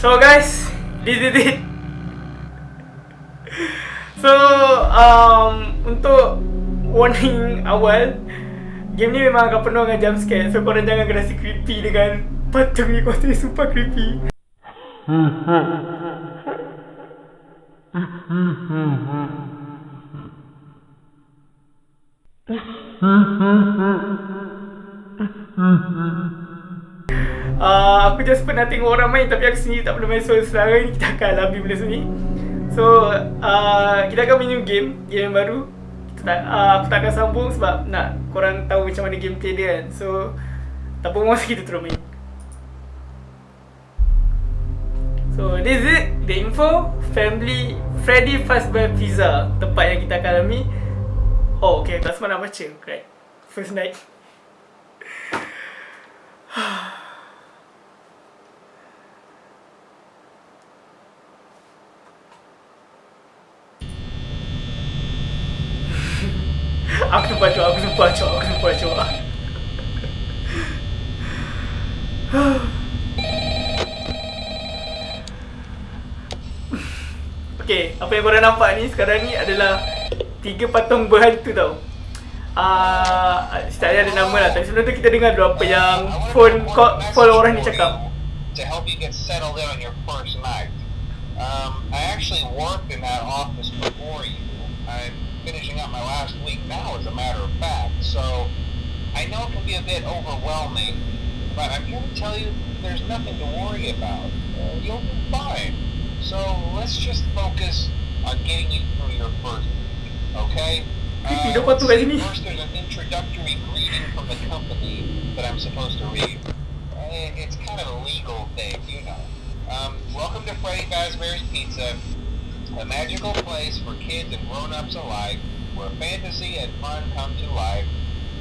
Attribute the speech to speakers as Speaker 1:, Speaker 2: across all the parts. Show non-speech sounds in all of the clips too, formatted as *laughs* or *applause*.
Speaker 1: So guys, this is it. So um, untuk warning awal, game ni memang akan penuh dengan jump scare. So korang jangan rasa creepy dengan patung ni kau tu super creepy. *laughs* Uh, aku just pernah tengok orang main tapi aku sendiri tak pernah main. So sekarang ni kita akan alami benda sini So uh, kita akan main game, game yang baru. Kita tak, uh, Aku tak akan sambung sebab nak korang tahu macam mana gameplay dia kan. So tak apa masa kita terus main. So this is it, the info. Family Freddy Fazbear Pizza Tempat yang kita akan alami Oh okay, tak semua nak baca. Right, first night Aku sumpah cok, aku sumpah cok, aku sumpah cok Okay, apa yang korang nampak ni sekarang ni adalah Tiga patung berhantu tau uh, Tak ada nama lah, tapi sebelum tu kita dengar dulu apa yang phone call, call orang ni cakap
Speaker 2: To help you get settled in on your first night. Um, I actually worked in that office before you. I'm finishing up my last week now, as a matter of fact. So I know it can be a bit overwhelming, but I'm here to tell you there's nothing to worry about. Uh, you'll be fine. So let's just focus on getting you through your first week, okay?
Speaker 1: Creepy, dapat tu kat sini.
Speaker 2: First, there's an introductory greeting from the company that I'm supposed to read. Uh, It's kind of a legal thing, you know. Um, welcome to Freddy Fazbear's Pizza, a magical place for kids and grown-ups alike, where fantasy and fun come to life.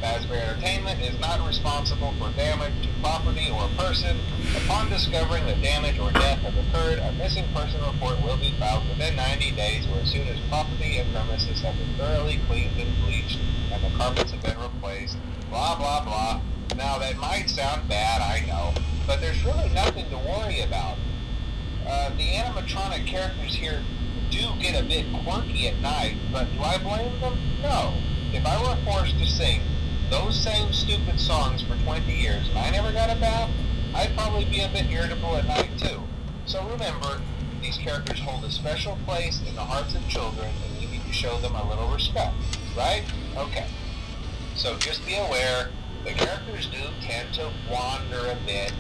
Speaker 2: Fazbear Entertainment is not responsible for damage to property or person. Upon discovering that damage or death has occurred, a missing person report will be filed within 90 days or as soon as property and premises have been thoroughly cleaned and bleached and the carpets have been replaced. Blah, blah, blah. Now, that might sound bad, I know, but there's really nothing to worry about. Uh, the animatronic characters here do get a bit quirky at night, but do I blame them? No. If I were forced to sing those same stupid songs for 20 years and I never got a bath, I'd probably be a bit irritable at night too. So remember, these characters hold a special place in the hearts of children and you need to show them a little respect, right? Okay. So just be aware, the characters do tend to wander a bit.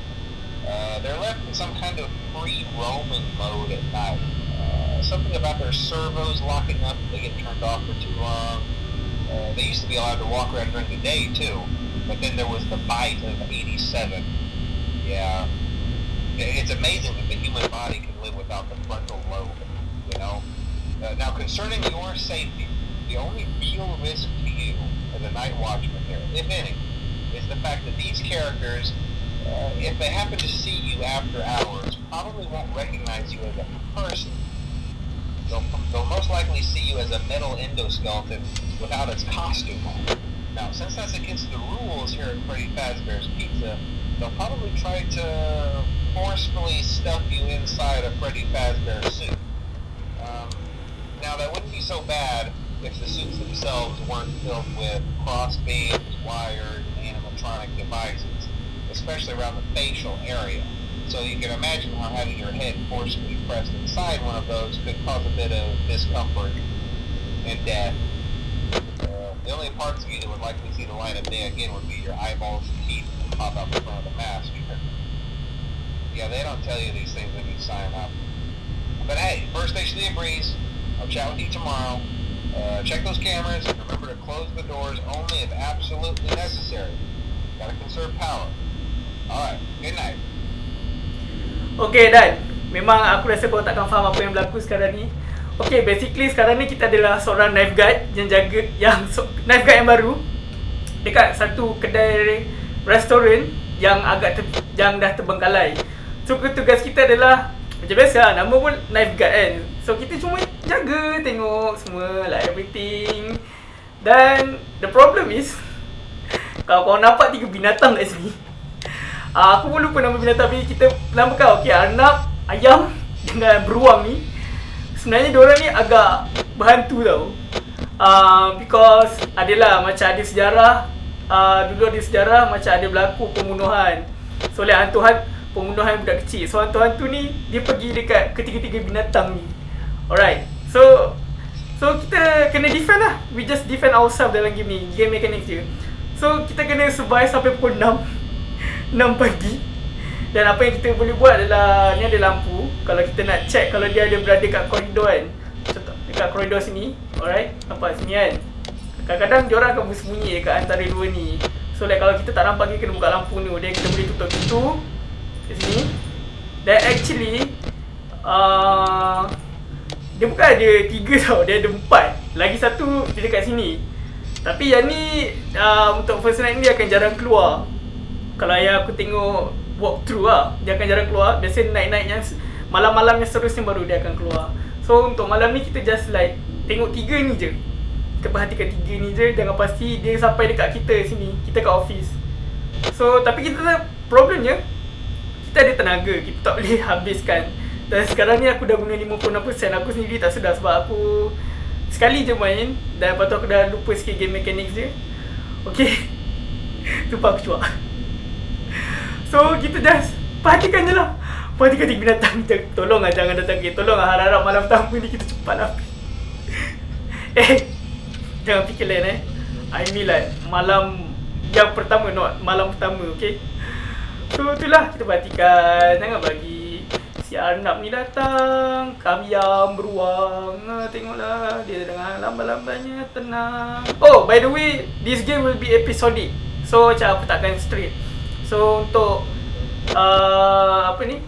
Speaker 2: Uh, they're left in some kind of free roaming mode at night. Uh, something about their servos locking up if they get turned off for too long. Uh, they used to be allowed to walk around during the day too, but then there was the bite of 87. Yeah. It's amazing that the human body can live without the frontal lobe, you know? Uh, now, concerning your safety, the only real risk to you as a night watchman here, if any, is the fact that these characters, uh, if they happen to see you after hours, probably won't recognize you as a person. They'll, they'll most likely see you as a metal endoskeleton without its costume on. Now, since that's against the rules here at Freddy Fazbear's Pizza, they'll probably try to forcefully stuff you inside a Freddy Fazbear suit. Um, now, that wouldn't be so bad if the suits themselves weren't filled with cross beams, wired, animatronic devices, especially around the facial area. So you can imagine how having your head forcibly pressed inside one of those could cause a bit of discomfort and death. Uh, the only parts of you that would likely see the light of day again would be your eyeballs and teeth that pop out the front of the mask. Yeah, they don't tell you these things when you sign up. But hey, first station of the breeze. I'll chat with you tomorrow. Uh, check those cameras and remember to close the doors only if absolutely necessary. Gotta conserve power. Alright, good night.
Speaker 1: Okay Dan. Memang aku rasa kau takkan faham apa yang berlaku sekarang ni. Okay basically sekarang ni kita adalah seorang knife guard Yang jaga yang so, Knife guard yang baru Dekat satu kedai restoran Yang agak ter, yang dah terbengkalai. So tugas kita adalah Macam biasa nama pun knife guard kan. So kita cuma jaga tengok semua like everything. Dan the problem is *laughs* Kalau kau nampak tiga binatang kat sini uh, Aku pun lupa nama binatang tapi kita namakan okey Arnab, ayam dengan beruang ni sebenarnya diorang ni agak berhantu tau. Uh, because adalah macam ada sejarah uh, dulu ada sejarah macam ada berlaku pembunuhan. So oleh hantu-hantu pembunuhan budak kecil. So hantu-hantu ni dia pergi dekat ketiga-tiga binatang ni. Alright. So So kita kena defend lah We just defend ourselves dalam game ni Game mechanics je So kita kena survive sampai pukul 6 6 pagi. Dan apa yang kita boleh buat adalah Ni ada lampu. Kalau kita nak check Kalau dia ada berada kat koridor kan. Contoh Dekat koridor sini. Alright Nampak sini kan? Kadang-kadang dia orang akan bersembunyi dekat antara dua ni. So like kalau kita tak nampak kita kena buka lampu ni Then kita boleh tutup pintu Kat sini. Dan actually uh, dia bukan ada tiga *laughs* tau, dia ada empat. Lagi satu dia dekat sini. Tapi yang ni uh, untuk first night ni dia akan jarang keluar Kalau yang aku tengok walk through lah Dia akan jarang keluar, biasa yang Malam-malam yang seterusnya baru dia akan keluar. So untuk malam ni kita just like Tengok tiga ni je. Kita perhatikan tiga ni je Jangan pasti dia sampai dekat kita sini. Kita kat office. So tapi kita problemnya Kita ada tenaga, kita tak boleh *laughs* habiskan. Dan sekarang ni aku dah guna 56% Aku sendiri tak sedar sebab aku Sekali je main Dan lepas tu aku dah lupa sikit game mechanics dia. Okay *laughs* Lupa aku cuak So kita just Perhatikan je lah. Perhatikan tiga binatang. Tolong lah jangan datang kita Tolong lah harap-harap malam tamu ni kita cepat lah. *laughs* Eh Jangan fikir lain eh. I mean like Malam Yang pertama not Malam pertama okay? So itulah kita perhatikan. Jangan bagi si Arnab ni datang. Kaviam beruang. Ha, Tengoklah. Dia dengan lambat-lambatnya tenang. Oh by the way This game will be episodic. So macam aku takkan straight So untuk uh, Apa ni?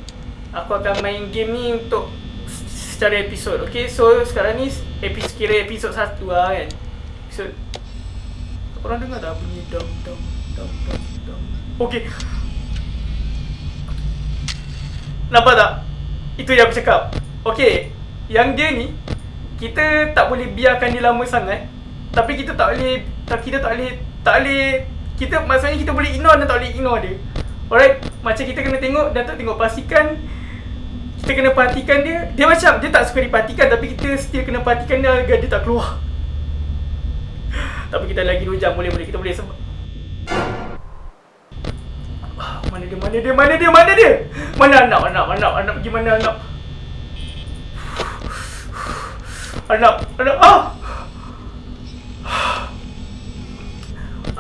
Speaker 1: Aku akan main game ni untuk Secara episod Okay? So sekarang ni episod, Kira episod satu lah kan? Episod Korang dengar tak bunyi dom dom dom dom dom Okay. Nampak tak? Itu yang aku cakap. Okay. Yang dia ni Kita tak boleh biarkan dia lama sangat Tapi kita tak boleh Kita tak boleh Tak boleh kita Maksudnya kita boleh ignore dan tak boleh ignore dia Alright Macam kita kena tengok Dan tak tengok pastikan Kita kena perhatikan dia Dia macam Dia tak suka diperhatikan Tapi kita still kena perhatikan dia Agar dia tak keluar *laughs* Tapi kita lagi 2 jam Boleh boleh Kita boleh sebab mana dia, mana dia, mana dia, mana dia? Mana anak, anak, anak, anak pergi mana anak? *sighs* Anak, anak, ah!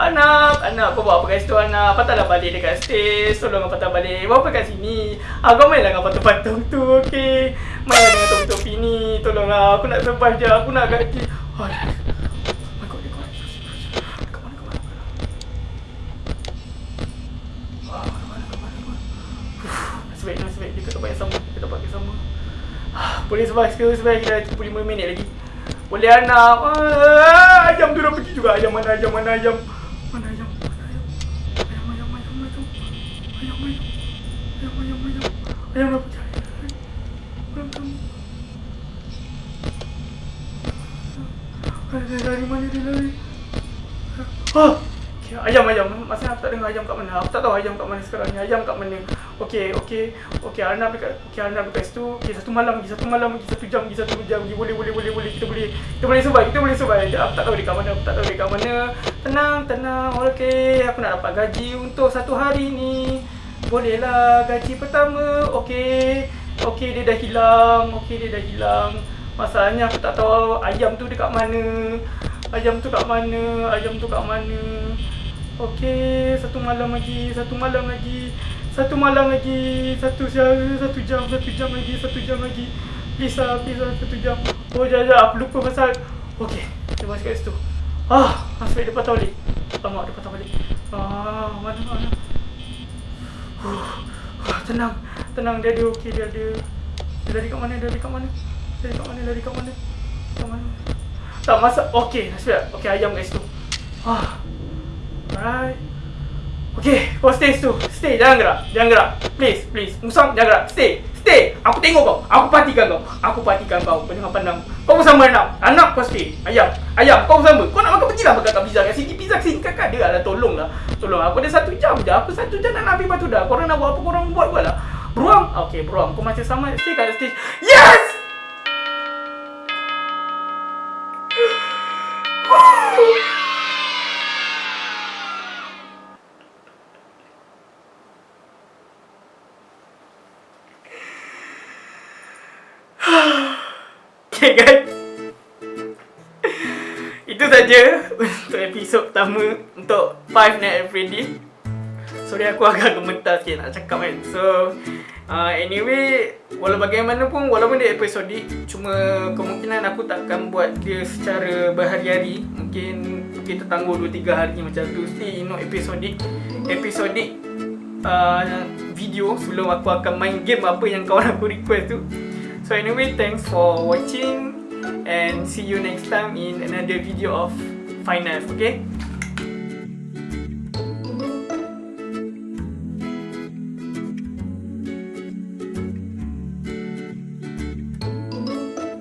Speaker 1: Anak, anak, kau buat apa kat situ anak? Patahlah balik dekat stage, tolong patah balik. Buat apa kat sini? Ah, kau mainlah dengan patung-patung tu, okey? Mainlah dengan topi-topi ni, tolonglah. Aku nak survive je, aku nak gaji. Oh, Boleh survive ke survive kita 35 minit lagi Boleh anak ah, Ayam tu dah pergi juga ayam mana ayam Mana ayam mana ayam Ayam ayam ayam ayam Ayam ayam Ayam ayam ayam Ayam. Masa aku tak dengar ayam kat mana? Aku tak tahu ayam kat mana sekarang ni. Ayam kat mana? Okey okey. Okey Arnab dekat okey Arnab dekat situ. Okey satu malam lagi satu malam lagi satu jam lagi satu jam. Lagi boleh boleh boleh boleh. Kita boleh kita boleh survive kita boleh survive. Aku tak tahu dekat mana aku tak tahu dekat mana. Tenang tenang. Okey aku nak dapat gaji untuk satu hari ni bolehlah gaji pertama okey okey dia dah hilang okey dia dah hilang masalahnya aku tak tahu ayam tu dekat mana Ayam tu kat mana? Ayam tu kat mana? Okey, satu malam lagi, satu malam lagi, satu malam lagi, satu jam, satu jam, satu jam lagi, satu jam lagi. Please lah, satu jam. Oh, jap, aku lupa pasal. Okey, dia masuk kat situ. Ah, masuk dia patah balik. Lama dia patah. Ah, mana, mana. *sighs* Tenang, tenang, dia ada okey, dia ada. Dia dari kat mana, dia dari kat mana? Dari kat mana, dari kat mana? Kat mana? Tak masak, okey, nasib Okey, ayam kat situ. Ah, Alright. Okay, kau stay situ. Stay, jangan gerak. Jangan gerak. Please, please. Musang, jangan gerak. Stay. Stay. Aku tengok kau. Aku perhatikan kau. Aku perhatikan kau. Jangan pandang. Kau bersama anak. Anak kau stay. Ayam. Ayam, kau bersama. Kau nak makan pergilah makan kat pizza kat sini. Pizza kat sini. Kakak dia lah. Tolong lah. Tolong. Aku ada satu jam je. Aku satu jam nak ambil batu dah. Korang nak buat apa korang buat buat lah. Beruang Okay beruang Kau masih sama Stay kat stage Yes Untuk episod pertama Untuk Five Nights at Freddy Sorry aku agak gemetar sikit nak cakap kan. So uh, Anyway Walau bagaimanapun Walaupun dia episodik Cuma kemungkinan aku takkan buat dia secara berhari-hari. Mungkin kita tangguh 2-3 hari macam tu. Still you know episodik Episodik uh, Video sebelum aku akan main game apa yang kawan aku request tu. So anyway thanks for watching And see you next time in another video of Five Knife okay